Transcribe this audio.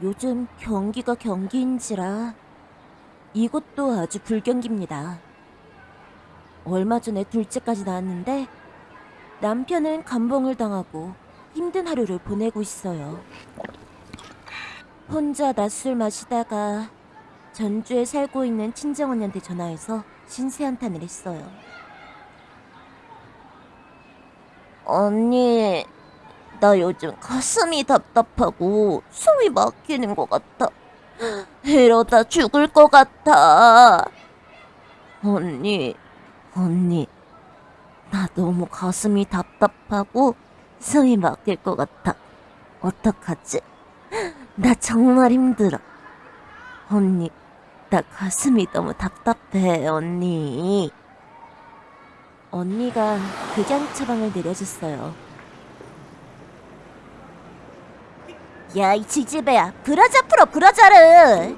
요즘 경기가 경기인지라 이곳도 아주 불경기입니다. 얼마 전에 둘째까지 낳았는데 남편은 감봉을 당하고 힘든 하루를 보내고 있어요. 혼자 낮술 마시다가 전주에 살고 있는 친정언니한테 전화해서 신세 한탄을 했어요. 언니, 나 요즘 가슴이 답답하고 숨이 막히는 것 같아. 이러다 죽을 것 같아. 언니, 언니, 나 너무 가슴이 답답하고 숨이 막힐 것 같아. 어떡하지? 나 정말 힘들어. 언니, 나 가슴이 너무 답답해, 언니. 언니가 극양 처방을 내려줬어요. 야 이 지지배야 브라자 풀어 브라자를.